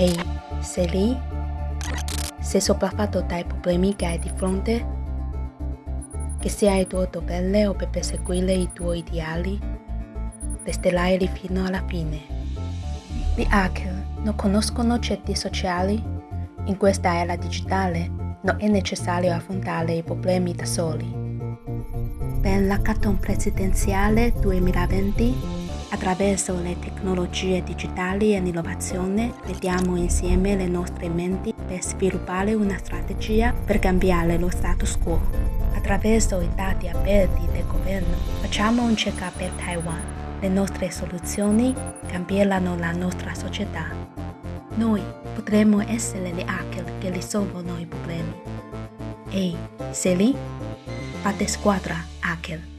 Ehi, sei lì? Sei sopraffatto dai problemi che hai di fronte? Che sia il tuo dovere o per perseguire i tuoi ideali? Resterai fino alla fine. Gli hacker non conoscono certi sociali? In questa era digitale non è necessario affrontare i problemi da soli. Per l'hackathon presidenziale 2020 Attraverso le tecnologie digitali e l'innovazione mettiamo insieme le nostre menti per sviluppare una strategia per cambiare lo status quo. Attraverso i dati aperti del governo facciamo un check-up per Taiwan. Le nostre soluzioni cambieranno la nostra società. Noi potremmo essere gli hacker che risolvono i problemi. Ehi, sei lì? Fate squadra, hacker.